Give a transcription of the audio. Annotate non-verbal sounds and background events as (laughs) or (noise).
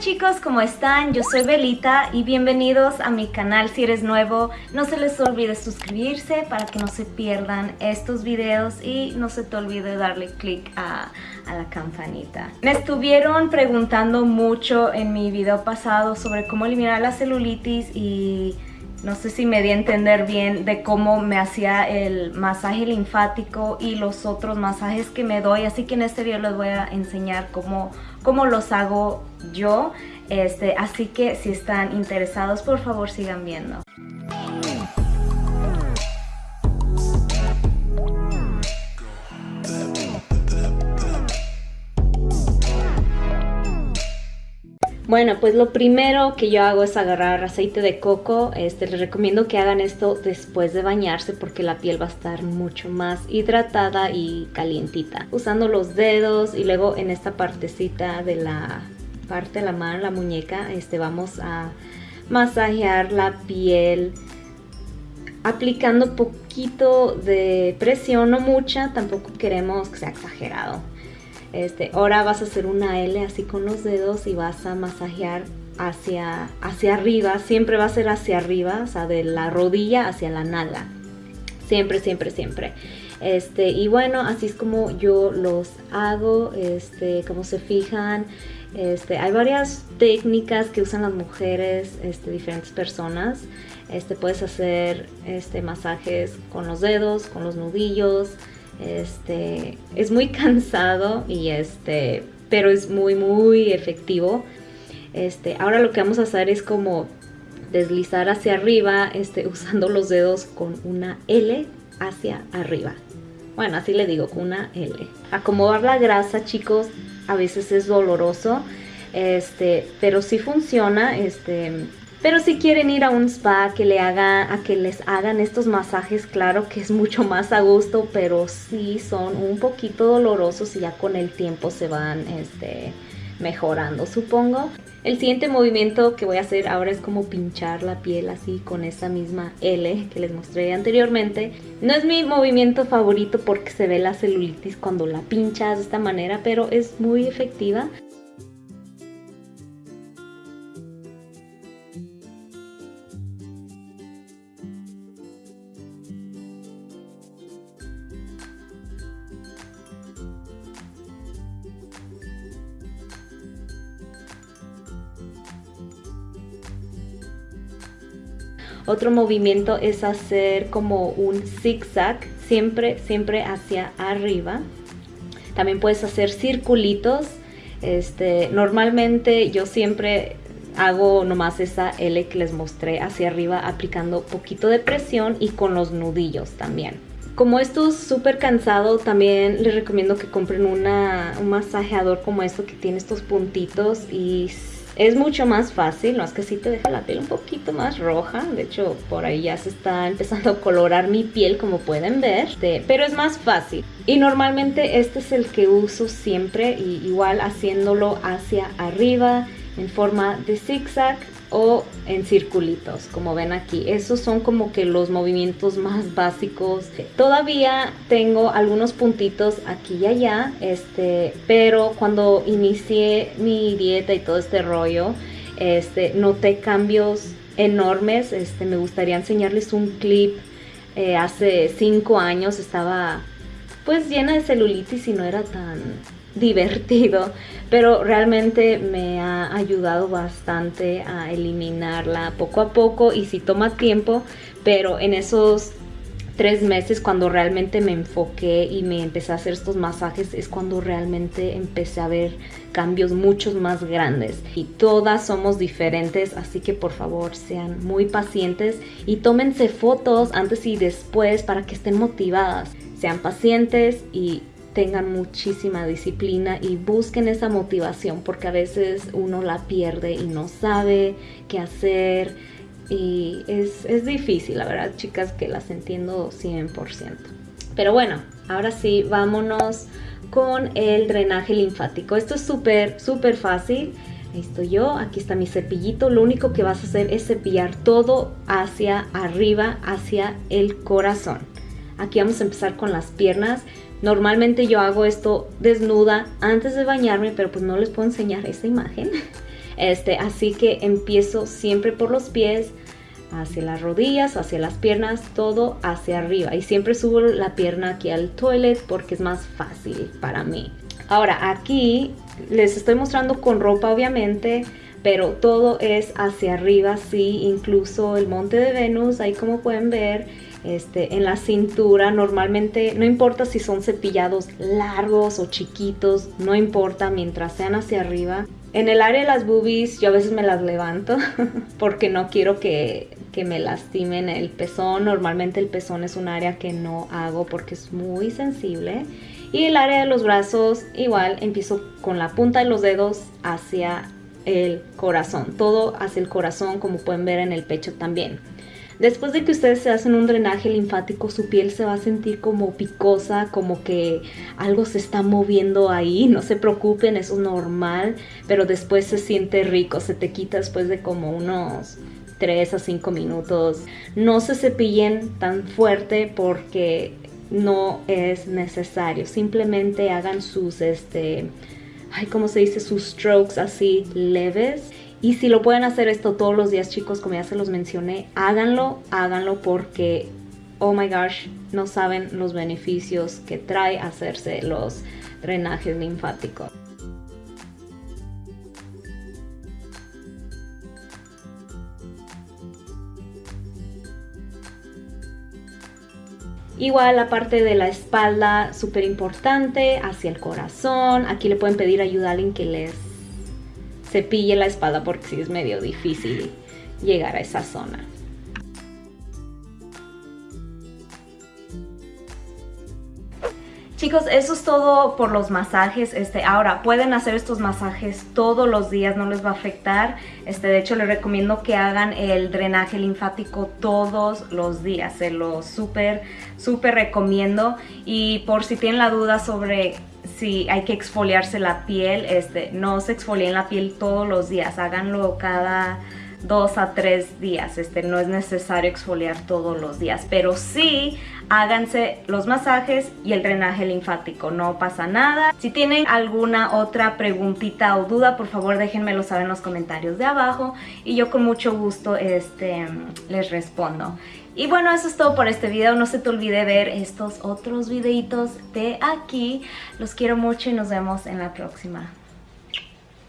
chicos, ¿cómo están? Yo soy Belita y bienvenidos a mi canal. Si eres nuevo, no se les olvide suscribirse para que no se pierdan estos videos y no se te olvide darle click a, a la campanita. Me estuvieron preguntando mucho en mi video pasado sobre cómo eliminar la celulitis y no sé si me di a entender bien de cómo me hacía el masaje linfático y los otros masajes que me doy. Así que en este video les voy a enseñar cómo, cómo los hago yo. Este, así que si están interesados, por favor sigan viendo. Bueno, pues lo primero que yo hago es agarrar aceite de coco. Este, les recomiendo que hagan esto después de bañarse porque la piel va a estar mucho más hidratada y calientita. Usando los dedos y luego en esta partecita de la parte de la mano, la muñeca, este, vamos a masajear la piel aplicando poquito de presión, no mucha, tampoco queremos que sea exagerado. Este, ahora vas a hacer una L así con los dedos y vas a masajear hacia, hacia arriba. Siempre va a ser hacia arriba, o sea, de la rodilla hacia la nalga. Siempre, siempre, siempre. Este, y bueno, así es como yo los hago, este, como se fijan. Este, hay varias técnicas que usan las mujeres, este, diferentes personas. Este, puedes hacer este, masajes con los dedos, con los nudillos, este, es muy cansado y este, pero es muy muy efectivo. Este, ahora lo que vamos a hacer es como deslizar hacia arriba, este, (laughs) usando los dedos con una L hacia arriba. Bueno, así le digo, con una L. Acomodar la grasa, chicos, a veces es doloroso, este, pero sí funciona, este, pero si quieren ir a un spa que le a que les hagan estos masajes, claro que es mucho más a gusto, pero sí son un poquito dolorosos y ya con el tiempo se van este, mejorando, supongo. El siguiente movimiento que voy a hacer ahora es como pinchar la piel así con esa misma L que les mostré anteriormente. No es mi movimiento favorito porque se ve la celulitis cuando la pinchas de esta manera, pero es muy efectiva. Otro movimiento es hacer como un zigzag, siempre, siempre hacia arriba. También puedes hacer circulitos. Este, normalmente yo siempre hago nomás esa L que les mostré hacia arriba aplicando poquito de presión y con los nudillos también. Como esto es súper cansado, también les recomiendo que compren una, un masajeador como esto que tiene estos puntitos y es mucho más fácil, no es que sí te deja la piel un poquito más roja, de hecho por ahí ya se está empezando a colorar mi piel como pueden ver, pero es más fácil. Y normalmente este es el que uso siempre, y igual haciéndolo hacia arriba en forma de zigzag o en circulitos, como ven aquí. Esos son como que los movimientos más básicos. Todavía tengo algunos puntitos aquí y allá, este, pero cuando inicié mi dieta y todo este rollo, este, noté cambios enormes. Este, me gustaría enseñarles un clip. Eh, hace cinco años estaba pues llena de celulitis y no era tan divertido, pero realmente me ha ayudado bastante a eliminarla poco a poco y si toma tiempo, pero en esos tres meses cuando realmente me enfoqué y me empecé a hacer estos masajes es cuando realmente empecé a ver cambios muchos más grandes. Y todas somos diferentes así que por favor sean muy pacientes y tómense fotos antes y después para que estén motivadas. Sean pacientes y tengan muchísima disciplina y busquen esa motivación porque a veces uno la pierde y no sabe qué hacer y es, es difícil, la verdad chicas que las entiendo 100%. Pero bueno, ahora sí, vámonos con el drenaje linfático. Esto es súper, súper fácil. Ahí estoy yo, aquí está mi cepillito. Lo único que vas a hacer es cepillar todo hacia arriba, hacia el corazón. Aquí vamos a empezar con las piernas. Normalmente yo hago esto desnuda antes de bañarme, pero pues no les puedo enseñar esa imagen. (laughs) Este, así que empiezo siempre por los pies, hacia las rodillas, hacia las piernas, todo hacia arriba. Y siempre subo la pierna aquí al toilet porque es más fácil para mí. Ahora aquí les estoy mostrando con ropa obviamente, pero todo es hacia arriba, sí, incluso el monte de Venus, ahí como pueden ver, este, en la cintura, normalmente no importa si son cepillados largos o chiquitos, no importa mientras sean hacia arriba. En el área de las boobies yo a veces me las levanto (laughs) porque no quiero que, que me lastimen el pezón. Normalmente el pezón es un área que no hago porque es muy sensible. Y el área de los brazos igual empiezo con la punta de los dedos hacia el corazón. Todo hacia el corazón como pueden ver en el pecho también. Después de que ustedes se hacen un drenaje linfático, su piel se va a sentir como picosa, como que algo se está moviendo ahí. (laughs) No se preocupen, eso es normal, pero después se siente rico, se te quita después de como unos 3 a 5 minutos. No se cepillen tan fuerte porque no es necesario. Simplemente hagan sus, este, ay, ¿cómo se dice? Sus strokes así leves y si lo pueden hacer esto todos los días, chicos, como ya se los mencioné, háganlo, háganlo porque, oh my gosh, no saben los beneficios que trae hacerse los drenajes linfáticos. Igual la parte de la espalda, súper importante, hacia el corazón. Aquí le pueden pedir ayuda a alguien que les cepille la espada porque sí es medio difícil llegar a esa zona. Chicos, eso es todo por los masajes. Este, ahora, pueden hacer estos masajes todos los días, no les va a afectar. Este, de hecho, les recomiendo que hagan el drenaje linfático todos los días. Se lo súper, súper recomiendo. Y por si tienen la duda sobre si hay que exfoliarse la piel, este, no se exfolien la piel todos los días, háganlo cada dos a tres días, este, no es necesario exfoliar todos los días, pero sí háganse los masajes y el drenaje linfático, no pasa nada. Si tienen alguna otra preguntita o duda, por favor déjenmelo saber en los comentarios de abajo y yo con mucho gusto este, les respondo. Y bueno, eso es todo por este video. No se te olvide ver estos otros videitos de aquí. Los quiero mucho y nos vemos en la próxima.